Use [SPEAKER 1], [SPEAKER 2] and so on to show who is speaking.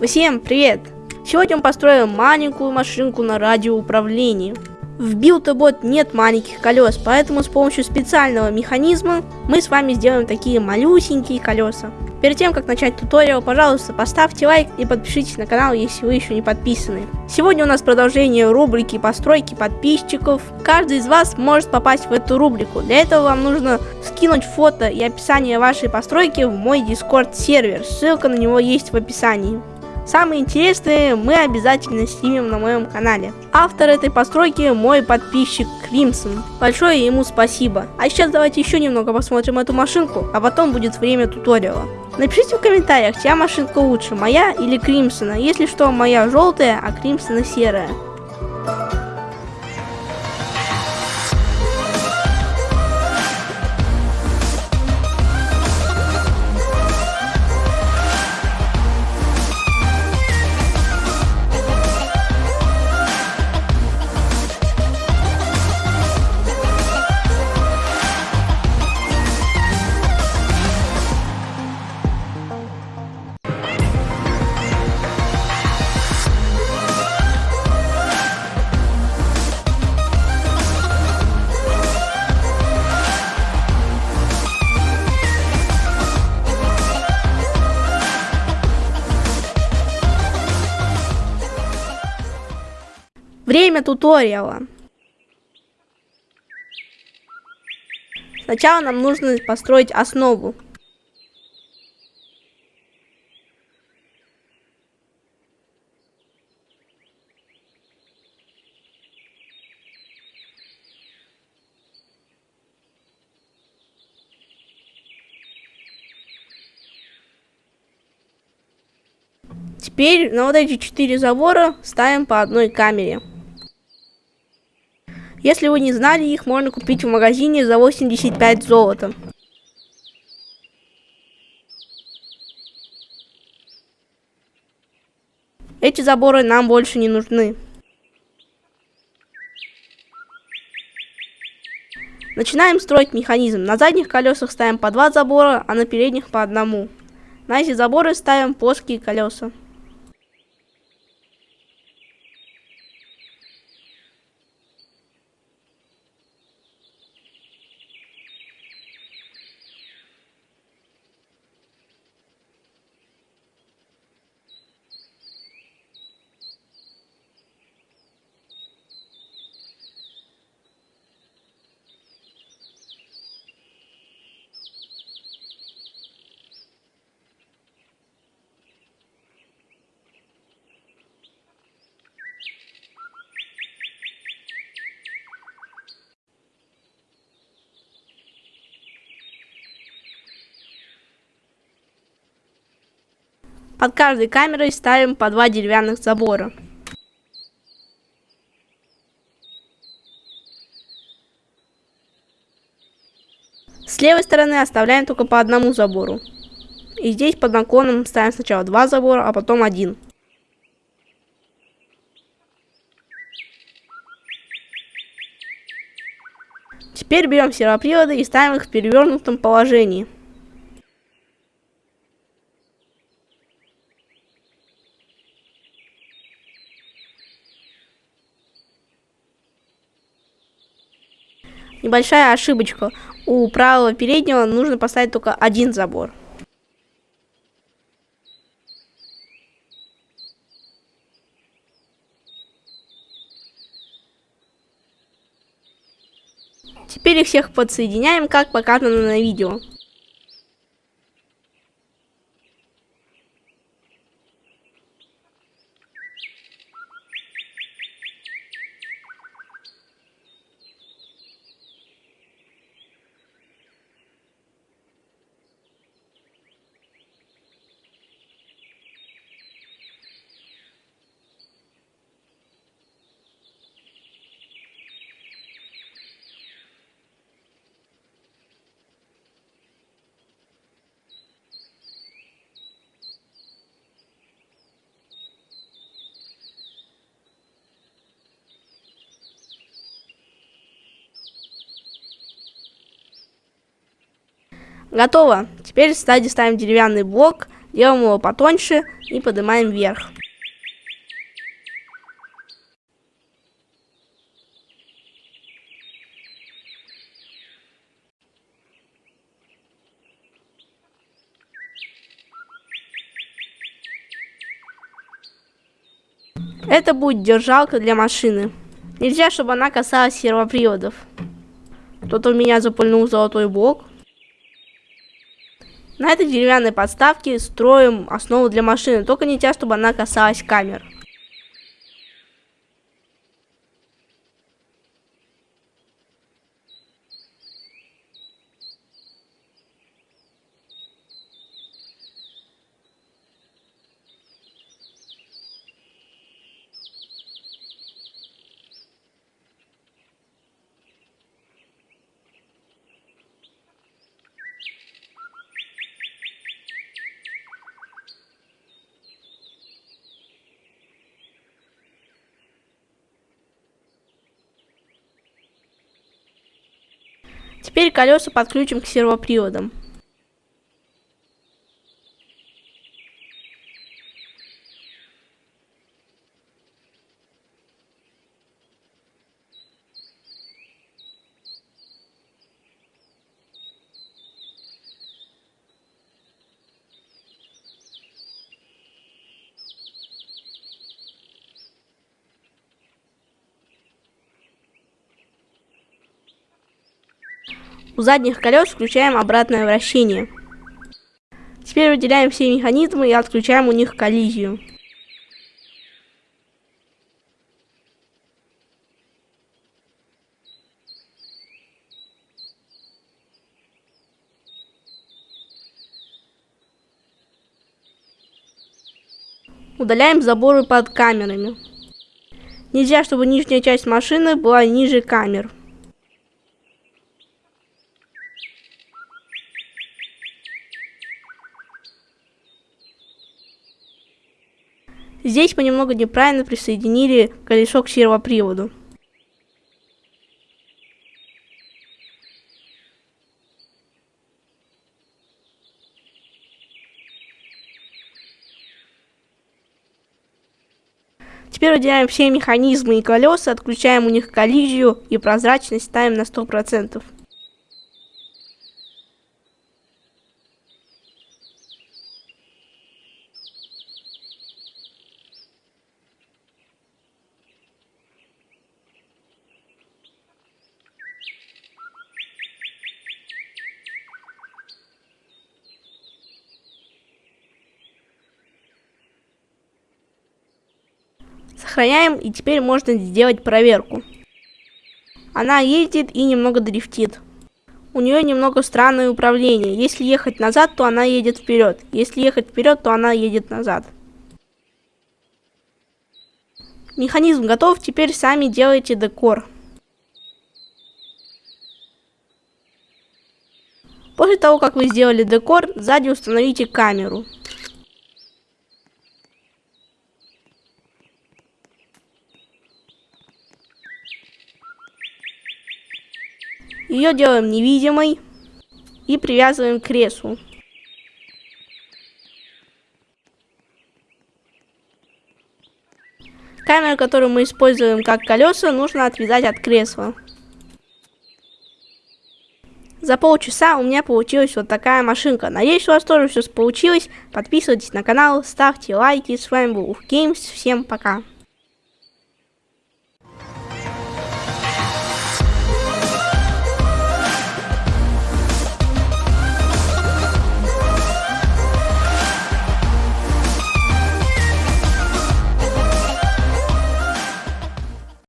[SPEAKER 1] Всем привет! Сегодня мы построим маленькую машинку на радиоуправлении. В Build-A-Bot нет маленьких колес, поэтому с помощью специального механизма мы с вами сделаем такие малюсенькие колеса. Перед тем, как начать туториал, пожалуйста, поставьте лайк и подпишитесь на канал, если вы еще не подписаны. Сегодня у нас продолжение рубрики постройки подписчиков. Каждый из вас может попасть в эту рубрику. Для этого вам нужно скинуть фото и описание вашей постройки в мой Discord сервер. Ссылка на него есть в описании. Самые интересные мы обязательно снимем на моем канале. Автор этой постройки мой подписчик Кримсон. Большое ему спасибо. А сейчас давайте еще немного посмотрим эту машинку, а потом будет время туториала. Напишите в комментариях, чья машинка лучше, моя или Кримсона. Если что, моя желтая, а Кримсона серая. Время туториала. Сначала нам нужно построить основу. Теперь на вот эти четыре забора ставим по одной камере. Если вы не знали, их можно купить в магазине за 85 золота. Эти заборы нам больше не нужны. Начинаем строить механизм. На задних колесах ставим по два забора, а на передних по одному. На эти заборы ставим плоские колеса. Под каждой камерой ставим по два деревянных забора. С левой стороны оставляем только по одному забору. И здесь под наклоном ставим сначала два забора, а потом один. Теперь берем сервоприводы и ставим их в перевернутом положении. Небольшая ошибочка. У правого переднего нужно поставить только один забор. Теперь их всех подсоединяем, как показано на видео. Готово. Теперь сзади ставим деревянный блок, делаем его потоньше и поднимаем вверх. Это будет держалка для машины. Нельзя, чтобы она касалась сервоприводов. Кто-то у меня запульнул золотой блок. На этой деревянной подставке строим основу для машины, только нельзя, чтобы она касалась камер. Теперь колеса подключим к сервоприводам. У задних колес включаем обратное вращение. Теперь выделяем все механизмы и отключаем у них коллизию. Удаляем заборы под камерами. Нельзя, чтобы нижняя часть машины была ниже камер. Здесь мы немного неправильно присоединили колесо к сервоприводу. Теперь выделяем все механизмы и колеса, отключаем у них коллизию и прозрачность ставим на 100%. Сохраняем, и теперь можно сделать проверку. Она едет и немного дрифтит. У нее немного странное управление. Если ехать назад, то она едет вперед. Если ехать вперед, то она едет назад. Механизм готов, теперь сами делайте декор. После того, как вы сделали декор, сзади установите камеру. Ее делаем невидимой и привязываем к креслу. Камеру, которую мы используем как колеса, нужно отвязать от кресла. За полчаса у меня получилась вот такая машинка. Надеюсь, у вас тоже все получилось. Подписывайтесь на канал, ставьте лайки. С вами был Уф. Всем пока.